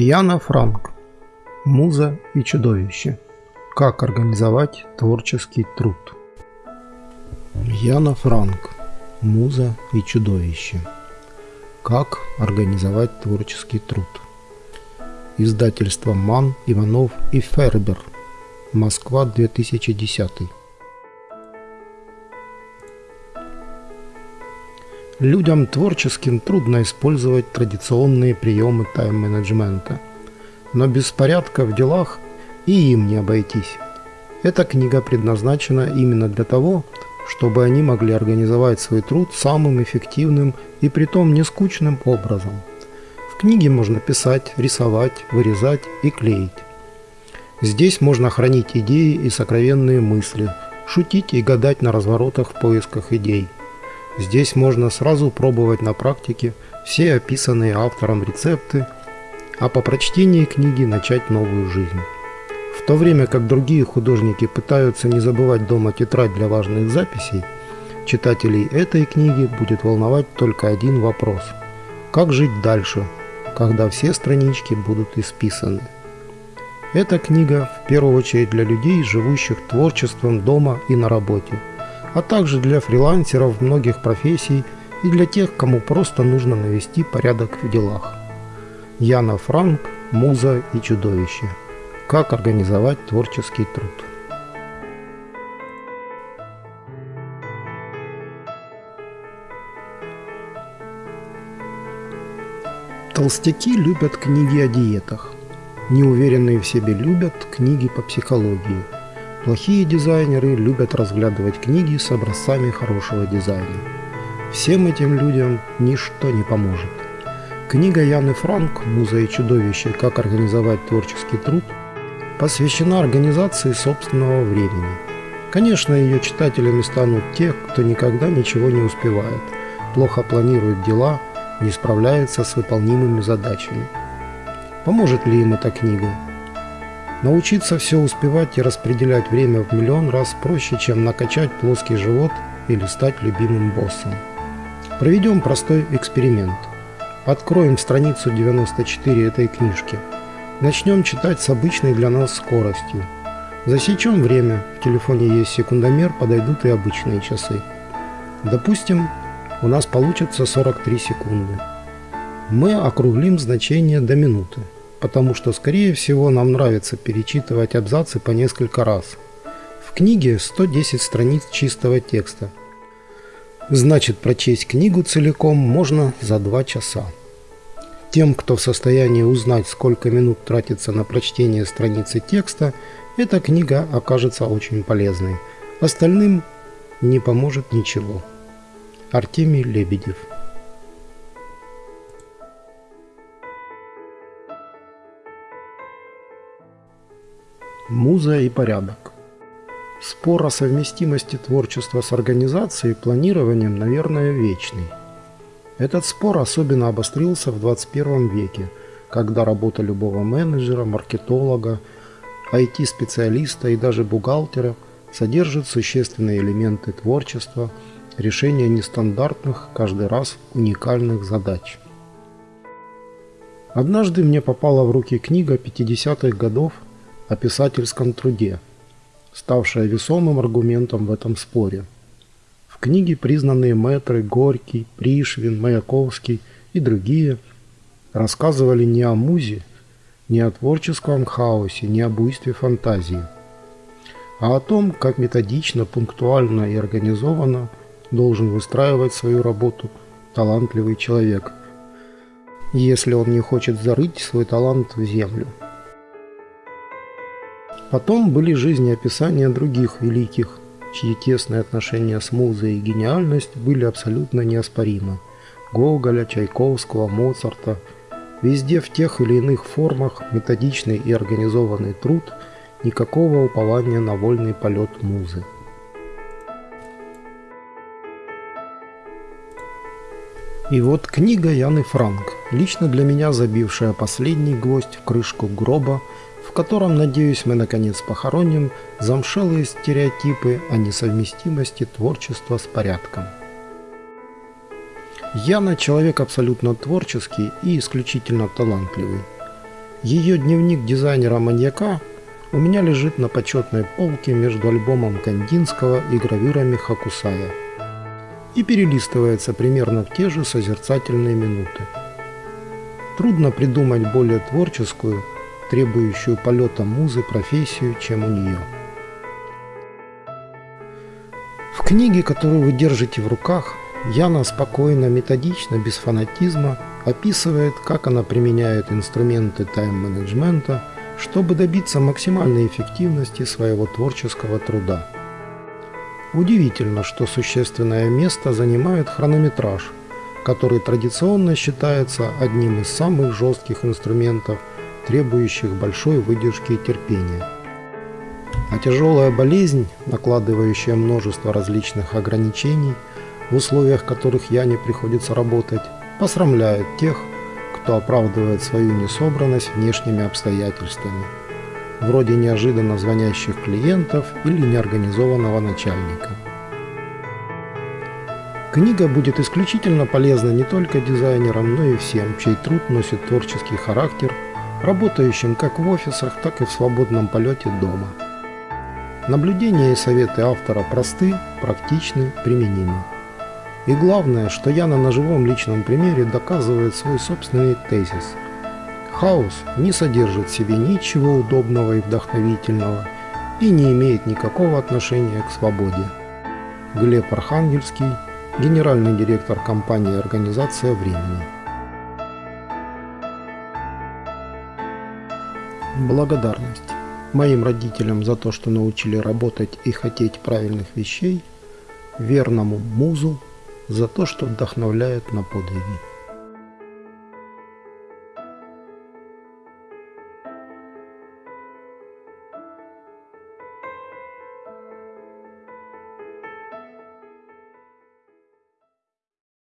Яна Франк. Муза и чудовище. Как организовать творческий труд. Яна Франк. Муза и чудовище. Как организовать творческий труд. Издательство МАН, Иванов и Фербер. Москва, 2010. Людям творческим трудно использовать традиционные приемы тайм-менеджмента, но без порядка в делах и им не обойтись. Эта книга предназначена именно для того, чтобы они могли организовать свой труд самым эффективным и притом не скучным образом. В книге можно писать, рисовать, вырезать и клеить. Здесь можно хранить идеи и сокровенные мысли, шутить и гадать на разворотах в поисках идей – Здесь можно сразу пробовать на практике все описанные автором рецепты, а по прочтении книги начать новую жизнь. В то время как другие художники пытаются не забывать дома тетрадь для важных записей, читателей этой книги будет волновать только один вопрос – как жить дальше, когда все странички будут исписаны. Эта книга в первую очередь для людей, живущих творчеством дома и на работе – а также для фрилансеров многих профессий и для тех, кому просто нужно навести порядок в делах. Яна Франк, Муза и чудовище. Как организовать творческий труд. Толстяки любят книги о диетах. Неуверенные в себе любят книги по психологии – Плохие дизайнеры любят разглядывать книги с образцами хорошего дизайна. Всем этим людям ничто не поможет. Книга Яны Франк «Муза и чудовище. Как организовать творческий труд» посвящена организации собственного времени. Конечно, ее читателями станут те, кто никогда ничего не успевает, плохо планирует дела, не справляется с выполнимыми задачами. Поможет ли им эта книга? Научиться все успевать и распределять время в миллион раз проще, чем накачать плоский живот или стать любимым боссом. Проведем простой эксперимент. Откроем страницу 94 этой книжки. Начнем читать с обычной для нас скоростью. Засечем время, в телефоне есть секундомер, подойдут и обычные часы. Допустим, у нас получится 43 секунды. Мы округлим значение до минуты потому что, скорее всего, нам нравится перечитывать абзацы по несколько раз. В книге 110 страниц чистого текста. Значит, прочесть книгу целиком можно за 2 часа. Тем, кто в состоянии узнать, сколько минут тратится на прочтение страницы текста, эта книга окажется очень полезной. Остальным не поможет ничего. Артемий Лебедев Муза и порядок. Спор о совместимости творчества с организацией и планированием, наверное, вечный. Этот спор особенно обострился в 21 веке, когда работа любого менеджера, маркетолога, IT-специалиста и даже бухгалтера содержит существенные элементы творчества, решения нестандартных, каждый раз уникальных задач. Однажды мне попала в руки книга 50-х годов о писательском труде, ставшая весомым аргументом в этом споре. В книге признанные мэтры Горький, Пришвин, Маяковский и другие рассказывали не о музе, не о творческом хаосе, не о буйстве фантазии, а о том, как методично, пунктуально и организованно должен выстраивать свою работу талантливый человек, если он не хочет зарыть свой талант в землю. Потом были жизнеописания других великих, чьи тесные отношения с музой и гениальность были абсолютно неоспоримы. Гоголя, Чайковского, Моцарта. Везде в тех или иных формах методичный и организованный труд, никакого упования на вольный полет музы. И вот книга Яны Франк, лично для меня забившая последний гвоздь в крышку гроба в котором, надеюсь, мы наконец похороним замшелые стереотипы о несовместимости творчества с порядком. Яна человек абсолютно творческий и исключительно талантливый. Ее дневник дизайнера-маньяка у меня лежит на почетной полке между альбомом Кандинского и гравюрами Хакусая и перелистывается примерно в те же созерцательные минуты. Трудно придумать более творческую, требующую полета музы профессию, чем у нее. В книге, которую вы держите в руках, Яна спокойно, методично, без фанатизма описывает, как она применяет инструменты тайм-менеджмента, чтобы добиться максимальной эффективности своего творческого труда. Удивительно, что существенное место занимает хронометраж, который традиционно считается одним из самых жестких инструментов, требующих большой выдержки и терпения. А тяжелая болезнь, накладывающая множество различных ограничений, в условиях которых я не приходится работать, посрамляет тех, кто оправдывает свою несобранность внешними обстоятельствами, вроде неожиданно звонящих клиентов или неорганизованного начальника. Книга будет исключительно полезна не только дизайнерам, но и всем, чей труд носит творческий характер, работающим как в офисах, так и в свободном полете дома. Наблюдения и советы автора просты, практичны, применимы. И главное, что Яна на живом личном примере доказывает свой собственный тезис. Хаос не содержит в себе ничего удобного и вдохновительного и не имеет никакого отношения к свободе. Глеб Архангельский, генеральный директор компании «Организация времени». Благодарность моим родителям за то, что научили работать и хотеть правильных вещей, верному музу за то, что вдохновляет на подвиги.